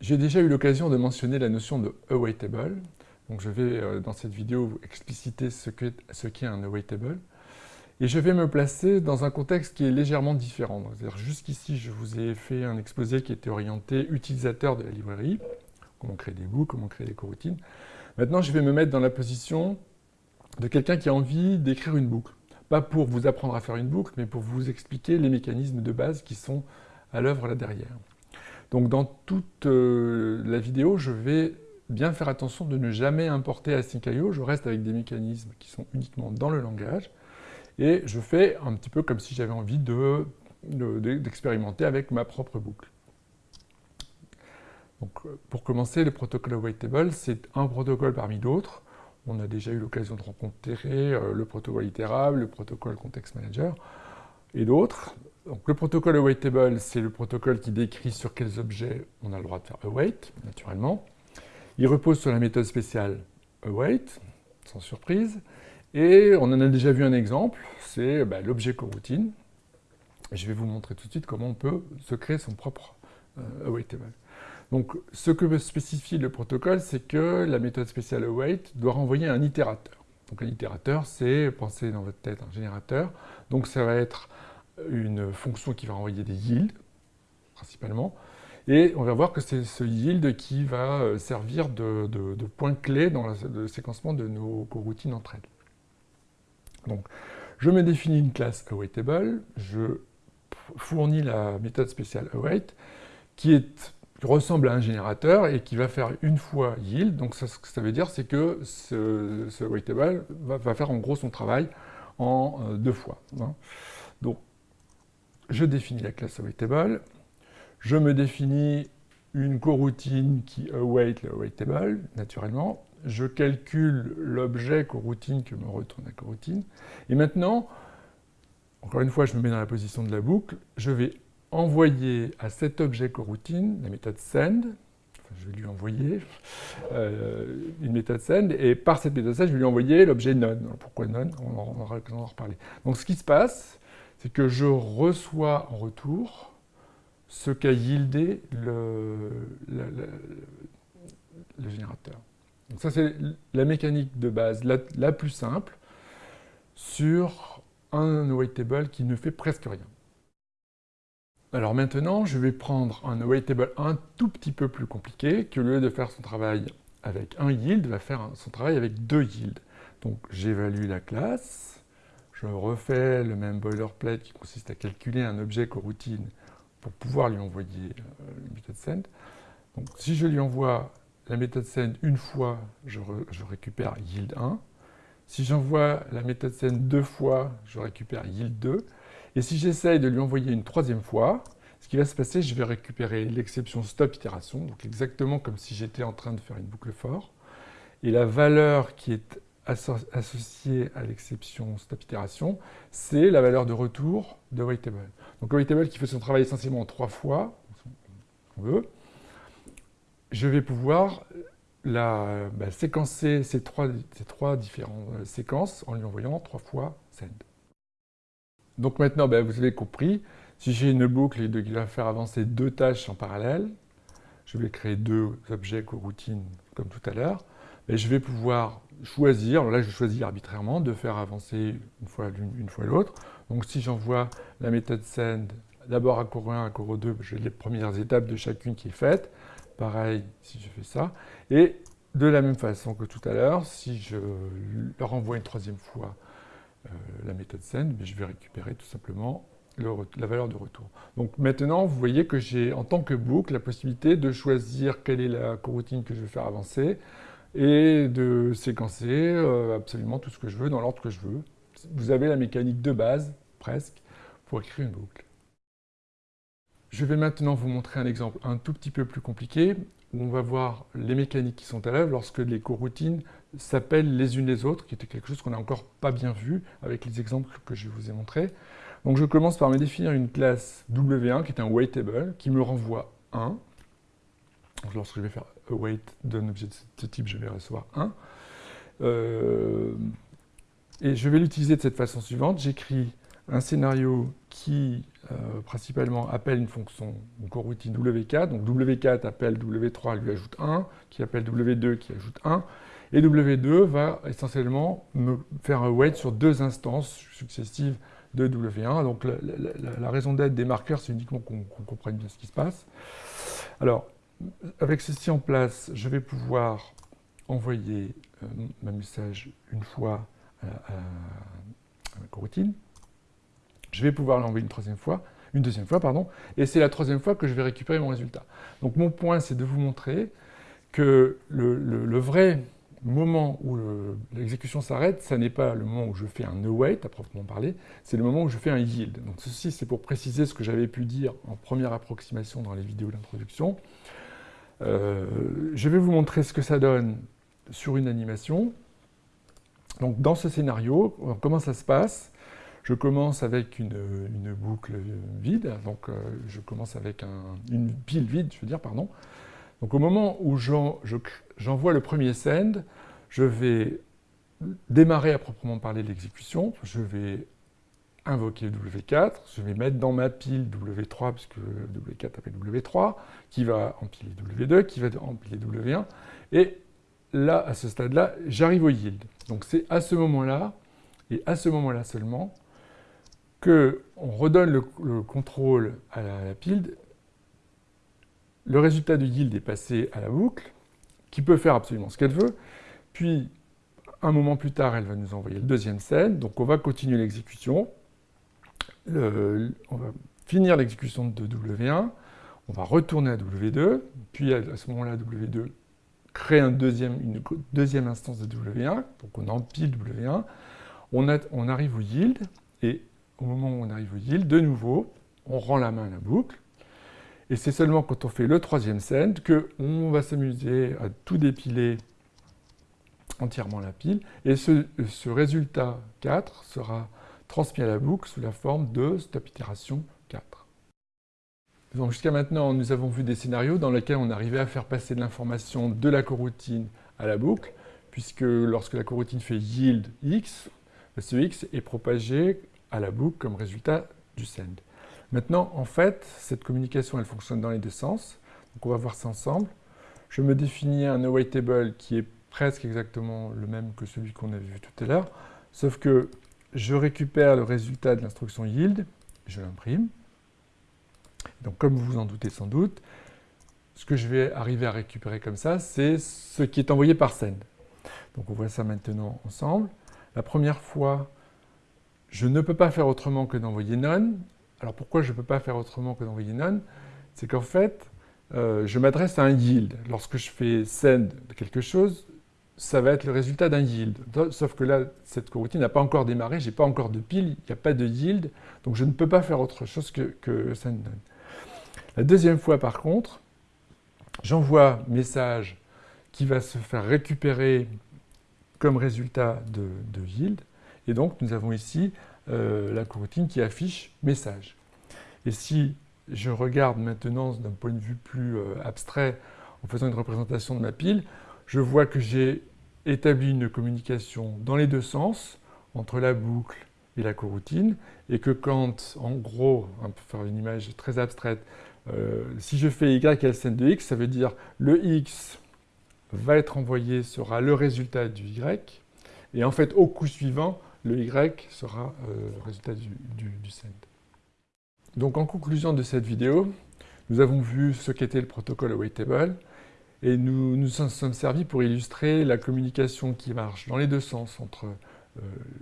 J'ai déjà eu l'occasion de mentionner la notion de awaitable. Donc je vais, euh, dans cette vidéo, expliciter ce qu'est ce un awaitable. Et je vais me placer dans un contexte qui est légèrement différent. Jusqu'ici, je vous ai fait un exposé qui était orienté utilisateur de la librairie, comment créer des bouts, comment créer des coroutines. Maintenant, je vais me mettre dans la position de quelqu'un qui a envie d'écrire une boucle. Pas pour vous apprendre à faire une boucle, mais pour vous expliquer les mécanismes de base qui sont à l'œuvre là derrière. Donc dans toute euh, la vidéo, je vais bien faire attention de ne jamais importer Async.io. Je reste avec des mécanismes qui sont uniquement dans le langage. Et je fais un petit peu comme si j'avais envie d'expérimenter avec ma propre boucle. Donc, pour commencer, le protocole Awaitable, c'est un protocole parmi d'autres. On a déjà eu l'occasion de rencontrer euh, le protocole itérable, le protocole Context Manager et d'autres. Le protocole awaitable, c'est le protocole qui décrit sur quels objets on a le droit de faire await, naturellement. Il repose sur la méthode spéciale await, sans surprise. Et on en a déjà vu un exemple, c'est bah, l'objet coroutine. Je vais vous montrer tout de suite comment on peut se créer son propre euh, awaitable. Donc, ce que spécifie le protocole, c'est que la méthode spéciale await doit renvoyer un itérateur. Donc, un itérateur, c'est, pensez dans votre tête, un générateur. Donc, ça va être une fonction qui va renvoyer des yields, principalement. Et on va voir que c'est ce yield qui va euh, servir de, point clé dans le séquencement de nos coroutines entre elles. Donc, je me définis une classe awaitable, je fournis la méthode spéciale await, qui, ressemble à un générateur et qui va faire une fois yield. Donc, ce que ça veut dire, c'est que ce, ce awaitable va, faire en gros son travail en euh, deux fois. Hein. Donc, je définis la classe awaitable, je me définis une coroutine qui await le awaitable, naturellement, je calcule l'objet coroutine que me retourne la coroutine, et maintenant, encore une fois, je me mets dans la position de la boucle, je vais envoyer à cet objet coroutine la méthode send, je vais lui envoyer euh, une méthode send, et par cette méthode send, je vais lui envoyer l'objet none. pourquoi none? On en, on en reparler. Donc ce qui se passe, c'est que je reçois en retour ce qu'a yieldé le, générateur. Donc ça, c'est la mécanique de base la, plus simple sur un awaitable qui ne fait presque rien. Alors maintenant, je vais prendre un awaitable un tout petit peu plus compliqué, qui au lieu de faire son travail avec un yield, va faire son travail avec deux yields. Donc j'évalue la classe, je refais le même boilerplate qui consiste à calculer un objet coroutine pour pouvoir lui envoyer euh, méthode send. Donc, si je lui envoie la méthode send une fois, je, récupère yield 1. Si j'envoie la méthode send deux fois, je récupère yield 2. Et si j'essaye de lui envoyer une troisième fois, ce qui va se passer, je vais récupérer l'exception stop itération, donc exactement comme si j'étais en train de faire une boucle for. Et la valeur qui est associé à l'exception stop itération, c'est la valeur de retour de waitable. Donc waitable qui fait son travail essentiellement trois fois, on veut, je vais pouvoir la, bah, séquencer ces trois, ces trois différentes euh, séquences en lui envoyant trois fois send. Donc maintenant, bah, vous avez compris, si j'ai une boucle qui va faire avancer deux tâches en parallèle, je vais créer deux objets coroutines comme tout à l'heure, et je vais pouvoir choisir, là je choisis arbitrairement, de faire avancer une fois une fois l'autre. Donc si j'envoie la méthode send d'abord à cours 1, à cours 2, j'ai les premières étapes de chacune qui est faite. Pareil si je fais ça. Et de la même façon que tout à l'heure, si je leur envoie une troisième fois euh, la méthode send, je vais récupérer tout simplement la valeur de retour. Donc maintenant, vous voyez que j'ai en tant que boucle la possibilité de choisir quelle est la coroutine que je veux faire avancer, et de séquencer euh, absolument tout ce que je veux dans l'ordre que je veux. Vous avez la mécanique de base, presque, pour écrire une boucle. Je vais maintenant vous montrer un exemple un tout petit peu plus compliqué, où on va voir les mécaniques qui sont à l'œuvre lorsque les coroutines s'appellent les unes les autres, qui était quelque chose qu'on n'a encore pas bien vu avec les exemples que je vous ai montrés. Donc je commence par me définir une classe W1 qui est un waitable, qui me renvoie 1. Lorsque je vais faire await d'un objet de ce type, je vais recevoir 1. Euh, et je vais l'utiliser de cette façon suivante. J'écris un scénario qui euh, principalement appelle une fonction, une coroutine W4, donc W4 appelle W3, lui ajoute 1, qui appelle W2, qui ajoute 1, et W2 va essentiellement me faire un wait sur deux instances successives de W1. Donc la, raison d'être des marqueurs, c'est uniquement qu'on comprenne bien ce qui se passe. Alors, avec ceci en place, je vais pouvoir envoyer euh, ma message une fois à, la coroutine. Je vais pouvoir l'envoyer une troisième fois, une deuxième fois, pardon, et c'est la troisième fois que je vais récupérer mon résultat. Donc mon point, c'est de vous montrer que le vrai moment où l'exécution s'arrête, ce n'est pas le moment où je fais un await à proprement parler, c'est le moment où je fais un yield. Donc ceci, c'est pour préciser ce que j'avais pu dire en première approximation dans les vidéos d'introduction. Euh, je vais vous montrer ce que ça donne sur une animation. Donc dans ce scénario, comment ça se passe? Je commence avec une, boucle vide, donc euh, je commence avec une pile vide, je veux dire, pardon. Donc au moment où j'envoie le premier send, je vais démarrer à proprement parler l'exécution, je vais invoquer W4, je vais mettre dans ma pile W3, puisque W4 appelle W3, qui va empiler W2, qui va empiler W1, et là, à ce stade-là, j'arrive au yield. Donc c'est à ce moment-là, et à ce moment-là seulement, qu'on redonne le, contrôle à la pile. Le résultat du yield est passé à la boucle, qui peut faire absolument ce qu'elle veut, puis un moment plus tard, elle va nous envoyer le deuxième scène, donc on va continuer l'exécution, on va finir l'exécution de W1, on va retourner à W2, puis à ce moment-là, W2 crée une deuxième instance de W1, donc on empile W1, on, on arrive au yield, et au moment où on arrive au yield, de nouveau, on rend la main à la boucle, et c'est seulement quand on fait le troisième send qu'on va s'amuser à tout dépiler entièrement la pile. Et ce, résultat 4 sera transmis à la boucle sous la forme de stop itération 4. Donc jusqu'à maintenant, nous avons vu des scénarios dans lesquels on arrivait à faire passer de l'information de la coroutine à la boucle, puisque lorsque la coroutine fait yield x, ce x est propagé à la boucle comme résultat du send. Maintenant, en fait, cette communication, elle fonctionne dans les deux sens. Donc on va voir ça ensemble. Je me définis un awaitable qui est presque exactement le même que celui qu'on avait vu tout à l'heure, sauf que je récupère le résultat de l'instruction yield, je l'imprime. Donc comme vous vous en doutez sans doute, ce que je vais arriver à récupérer comme ça, c'est ce qui est envoyé par send. Donc on voit ça maintenant ensemble. La première fois, je ne peux pas faire autrement que d'envoyer none. Alors pourquoi je ne peux pas faire autrement que d'envoyer none? C'est qu'en fait, euh, je m'adresse à un yield. Lorsque je fais send quelque chose, ça va être le résultat d'un yield. Sauf que là, cette coroutine n'a pas encore démarré, je n'ai pas encore de pile, il n'y a pas de yield, donc je ne peux pas faire autre chose que, que send none. La deuxième fois, par contre, j'envoie message qui va se faire récupérer comme résultat de, de yield, et donc nous avons ici euh, la coroutine qui affiche message. Et si je regarde maintenant d'un point de vue plus euh, abstrait, en faisant une représentation de ma pile, je vois que j'ai établi une communication dans les deux sens, entre la boucle et la coroutine, et que quand, en gros, on peut faire une image très abstraite, euh, si je fais y LCN de x, ça veut dire le x va être envoyé, sera le résultat du y, et en fait, au coup suivant, le Y sera euh, le résultat du, du, send. Donc en conclusion de cette vidéo, nous avons vu ce qu'était le protocole awaitable et nous nous sommes servis pour illustrer la communication qui marche dans les deux sens entre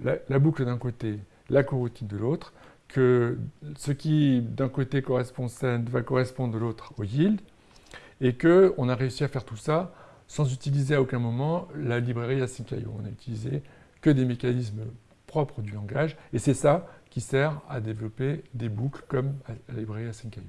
euh, la, boucle d'un côté, la coroutine de l'autre, que ce qui d'un côté correspond send va correspondre de l'autre au yield, et qu'on a réussi à faire tout ça sans utiliser à aucun moment la librairie async.io. On a utilisé que des mécanismes propre du langage, et c'est ça qui sert à développer des boucles comme la librairie Async.io.